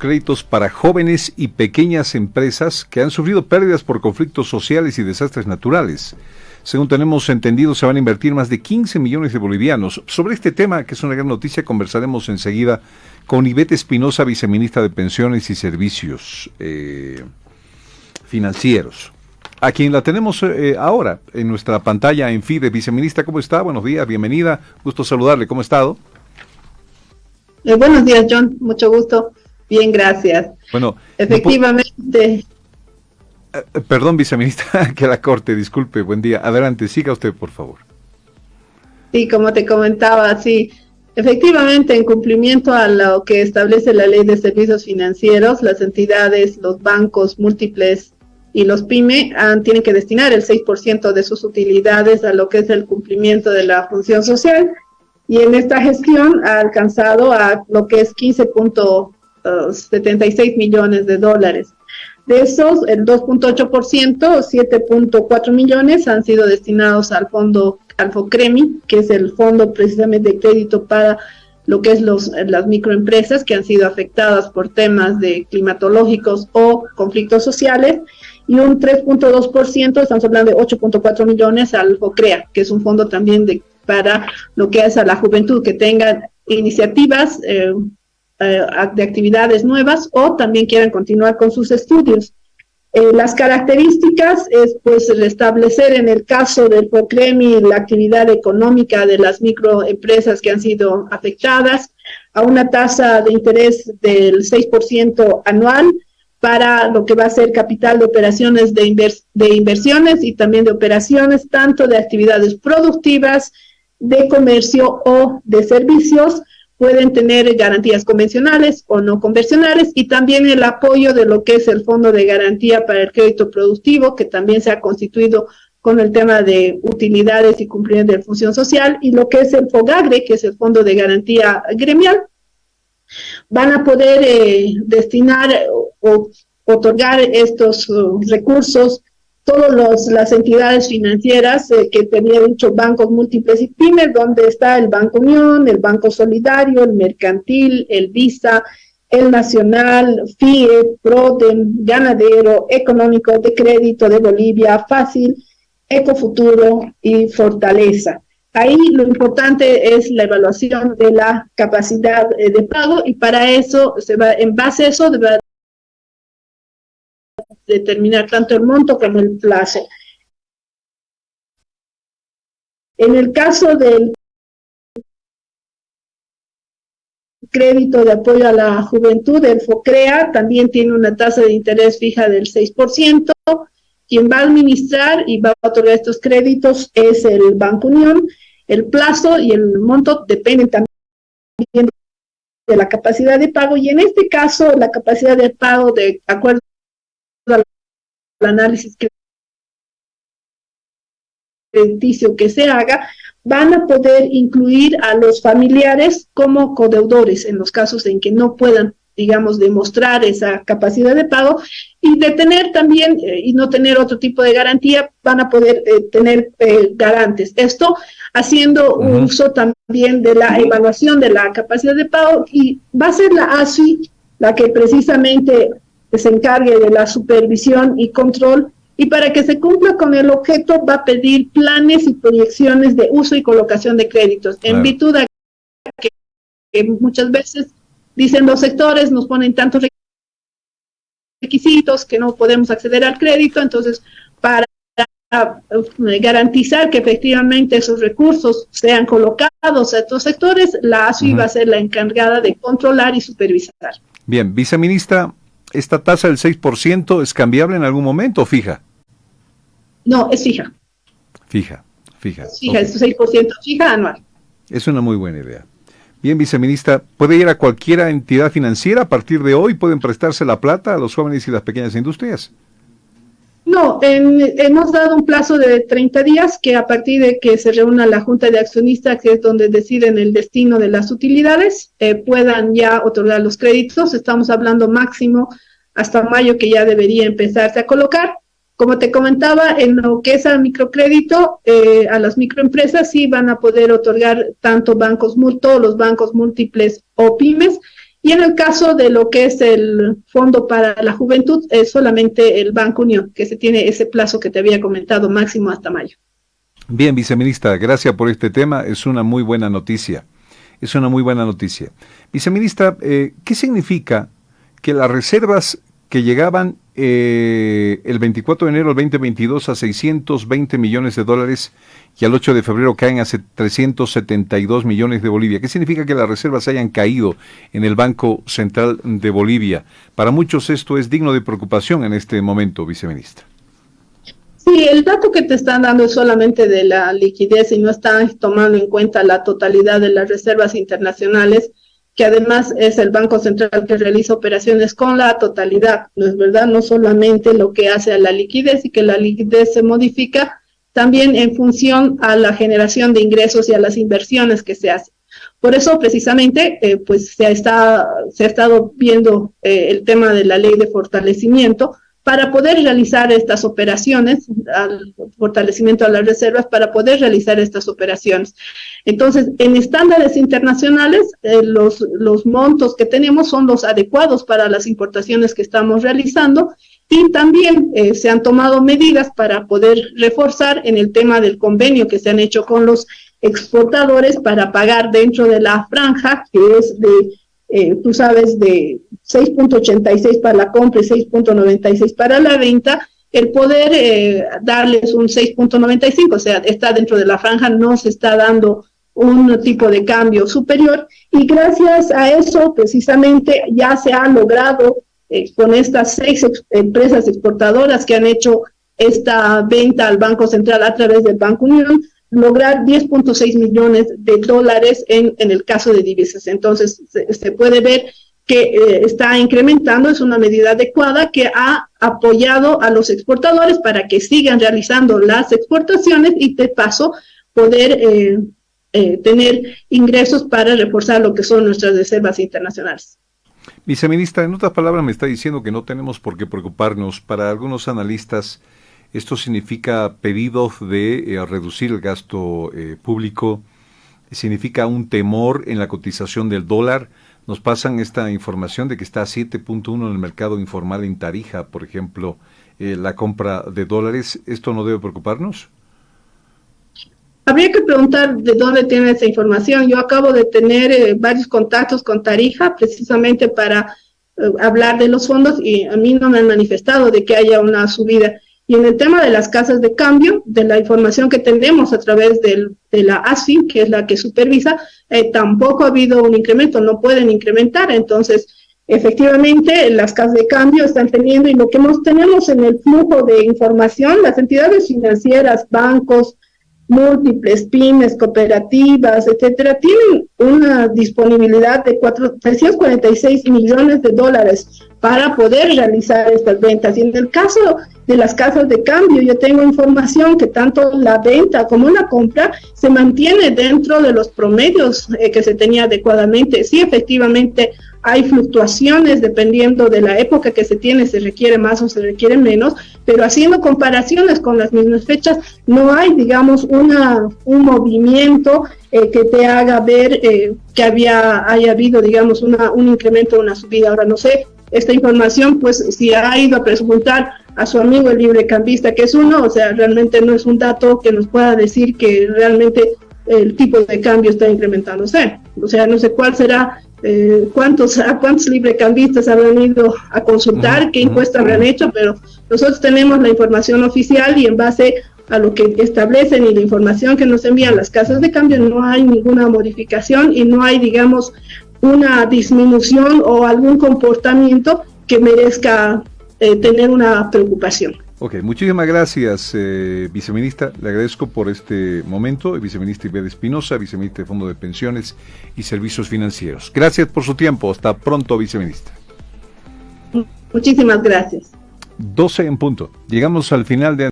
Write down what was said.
créditos para jóvenes y pequeñas empresas que han sufrido pérdidas por conflictos sociales y desastres naturales. Según tenemos entendido, se van a invertir más de 15 millones de bolivianos. Sobre este tema, que es una gran noticia, conversaremos enseguida con Ivette Espinosa, viceministra de Pensiones y Servicios eh, Financieros, a quien la tenemos eh, ahora en nuestra pantalla en FIDE. Viceministra, ¿cómo está? Buenos días, bienvenida. Gusto saludarle. ¿Cómo ha estado? Eh, buenos días, John. Mucho gusto. Bien, gracias. Bueno, efectivamente. Eh, perdón, viceministra, que la corte, disculpe, buen día. Adelante, siga usted, por favor. Sí, como te comentaba, sí. Efectivamente, en cumplimiento a lo que establece la ley de servicios financieros, las entidades, los bancos múltiples y los PYME han, tienen que destinar el 6% de sus utilidades a lo que es el cumplimiento de la función social y en esta gestión ha alcanzado a lo que es 15.76 millones de dólares. De esos, el 2.8%, 7.4 millones, han sido destinados al fondo Alfocremi, que es el fondo precisamente de crédito para lo que es las microempresas que han sido afectadas por temas de climatológicos o conflictos sociales, y un 3.2%, estamos hablando de 8.4 millones al FOCREA, que es un fondo también para lo que es a la juventud, que tengan iniciativas eh, eh, de actividades nuevas o también quieran continuar con sus estudios. Eh, las características es pues restablecer en el caso del POCREMI la actividad económica de las microempresas que han sido afectadas a una tasa de interés del 6% anual para lo que va a ser capital de operaciones de, de inversiones y también de operaciones tanto de actividades productivas, de comercio o de servicios pueden tener garantías convencionales o no convencionales y también el apoyo de lo que es el Fondo de Garantía para el Crédito Productivo, que también se ha constituido con el tema de utilidades y cumplimiento de función social, y lo que es el FOGAGRE, que es el Fondo de Garantía Gremial, van a poder eh, destinar o otorgar estos uh, recursos todas las entidades financieras eh, que tenía dicho bancos múltiples y pymes, donde está el Banco Unión, el Banco Solidario, el Mercantil, el Visa, el Nacional, FIE, PRODEM, Ganadero, Económico de Crédito de Bolivia, Fácil, Ecofuturo y Fortaleza. Ahí lo importante es la evaluación de la capacidad eh, de pago y para eso se va, en base a eso, determinar tanto el monto como el plazo. En el caso del crédito de apoyo a la juventud, el FOCREA también tiene una tasa de interés fija del 6%. Quien va a administrar y va a otorgar estos créditos es el Banco Unión. El plazo y el monto dependen también de la capacidad de pago y en este caso la capacidad de pago de acuerdo análisis crediticio que se haga, van a poder incluir a los familiares como codeudores en los casos en que no puedan, digamos, demostrar esa capacidad de pago y de tener también eh, y no tener otro tipo de garantía, van a poder eh, tener eh, garantes. Esto haciendo uso también de la evaluación de la capacidad de pago y va a ser la ASI la que precisamente que se encargue de la supervisión y control y para que se cumpla con el objeto va a pedir planes y proyecciones de uso y colocación de créditos, en virtud de que, muchas veces dicen los sectores nos ponen tantos requisitos que no podemos acceder al crédito, entonces para eh, garantizar que efectivamente esos recursos sean colocados a estos sectores, la ASI va a ser la encargada de controlar y supervisar. Bien, viceministra, ¿esta tasa del 6% es cambiable en algún momento o fija? No, es fija. Fija, fija. fija, es 6% fija anual. Es una muy buena idea. Bien, viceministra, ¿puede ir a cualquier entidad financiera a partir de hoy? ¿Pueden prestarse la plata a los jóvenes y las pequeñas industrias? No, hemos dado un plazo de 30 días que a partir de que se reúna la Junta de Accionistas, que es donde deciden el destino de las utilidades, eh, puedan ya otorgar los créditos. Estamos hablando máximo hasta mayo que ya debería empezarse a colocar. Como te comentaba, en lo que es al microcrédito, eh, a las microempresas sí van a poder otorgar tanto bancos, todos los bancos múltiples o pymes, Y en el caso de lo que es el Fondo para la Juventud, es solamente el Banco Unión, que se tiene ese plazo que te había comentado, máximo hasta mayo. Bien, viceministra, gracias por este tema. Es una muy buena noticia. Es una muy buena noticia. Viceministra, eh, ¿qué significa que las reservas que llegaban eh, el 24 de enero del 2022 a 620 millones de dólares y al 8 de febrero caen a 372 millones de Bolivia. ¿Qué significa que las reservas hayan caído en el Banco Central de Bolivia? Para muchos esto es digno de preocupación en este momento, viceministra. Sí, el dato que te están dando es solamente de la liquidez y no están tomando en cuenta la totalidad de las reservas internacionales que además es el Banco Central que realiza operaciones con la totalidad, ¿no es verdad? No solamente lo que hace a la liquidez y que la liquidez se modifica también en función a la generación de ingresos y a las inversiones que se hacen. Por eso, precisamente, eh, pues se, está, se ha estado viendo eh, el tema de la ley de fortalecimiento, para poder realizar estas operaciones, al fortalecimiento de las reservas, para poder realizar estas operaciones. Entonces, en estándares internacionales, eh, los, los montos que tenemos son los adecuados para las importaciones que estamos realizando y también eh, se han tomado medidas para poder reforzar en el tema del convenio que se han hecho con los exportadores para pagar dentro de la franja, que es de, eh, tú sabes, de 6.86 para la compra y 6.96 para la venta, el poder eh, darles un 6.95, o sea, está dentro de la franja, no se está dando un tipo de cambio superior y gracias a eso precisamente ya se ha logrado eh, con estas seis empresas exportadoras que han hecho esta venta al Banco Central a través del Banco Unión, lograr 10.6 millones de dólares en, en el caso de divisas. Entonces, se puede ver que eh, está incrementando, es una medida adecuada que ha apoyado a los exportadores para que sigan realizando las exportaciones y de paso poder eh, eh, tener ingresos para reforzar lo que son nuestras reservas internacionales. Viceministra, en otras palabras me está diciendo que no tenemos por qué preocuparnos. Para algunos analistas esto significa pedidos de reducir el gasto público, significa un temor en la cotización del dólar nos pasan esta información de que está a 7.1 en el mercado informal en Tarija, por ejemplo, eh, la compra de dólares. ¿Esto no debe preocuparnos? Habría que preguntar de dónde tiene esa información. Yo acabo de tener eh, varios contactos con Tarija precisamente para eh, hablar de los fondos y a mí no me han manifestado de que haya una subida. Y en el tema de las casas de cambio, de la información que tenemos a través de la ASFI, que es la que supervisa, eh, tampoco ha habido un incremento, no pueden incrementar. Entonces, efectivamente, las casas de cambio están teniendo, y lo que nos tenemos en el flujo de información, las entidades financieras, bancos, múltiples, pymes, cooperativas, etcétera, tienen una disponibilidad de 346 millones de dólares para poder realizar estas ventas. Y en el caso de las casas de cambio, yo tengo información que tanto la venta como la compra se mantiene dentro de los promedios eh, que se tenía adecuadamente. Sí, efectivamente, hay fluctuaciones dependiendo de la época que se tiene, se requiere más o se requiere menos, pero haciendo comparaciones con las mismas fechas, no hay, digamos, una, un movimiento eh, que te haga ver eh, que había, haya habido, digamos, una, un incremento una subida. Ahora no sé, esta información, pues si ha ido a preguntar a su amigo el librecambista, que es uno, o sea, realmente no es un dato que nos pueda decir que realmente el tipo de cambio está incrementándose. O sea, no sé cuál será eh, cuántos, a cuántos librecambistas habrán ido a consultar, qué encuesta habrán hecho, pero nosotros tenemos la información oficial y en base a lo que establecen y la información que nos envían las casas de cambio no hay ninguna modificación y no hay, digamos, una disminución o algún comportamiento que merezca eh, tener una preocupación. Ok, muchísimas gracias, eh, viceministra. Le agradezco por este momento. Viceministra Ibed Espinosa, viceministra de Fondo de Pensiones y Servicios Financieros. Gracias por su tiempo. Hasta pronto, viceministra. Muchísimas gracias. 12 en punto. Llegamos al final de